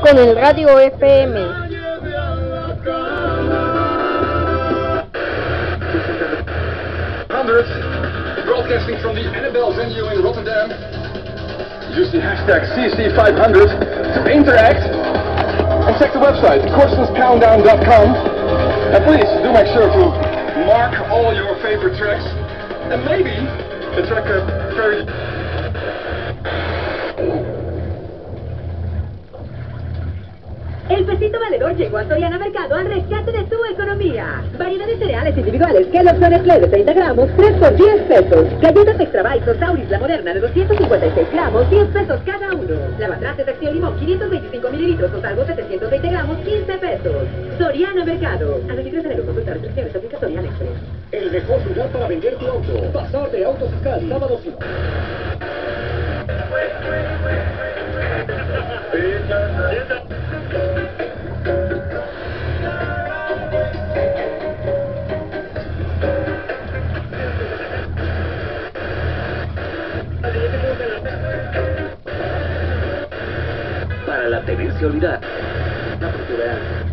con el radio FM. Broadcasting from the Annabelle venue in Rotterdam. Use the hashtag CC500 to interact and check the website, CorstensCountdown.com. And please do make sure to mark all your favorite tracks and maybe the track very El pesito valedor llegó a Soriana Mercado al rescate de tu economía. Variedad de cereales individuales, Kellogg's Nestlé de 30 gramos, 3 por 10 pesos. Galletas Extra Bites o La Moderna de 256 gramos, 10 pesos cada uno. Lavatrastes Acción Limón, 525 mililitros o salvo 720 gramos, 15 pesos. Soriana Mercado. A 23 de enero consulta restricciones, aplica Soriana Express. El mejor lugar para vender tu auto. Pasar de Autos Fiscal, sábado 5. Para la tenencia olvidada. La propiedad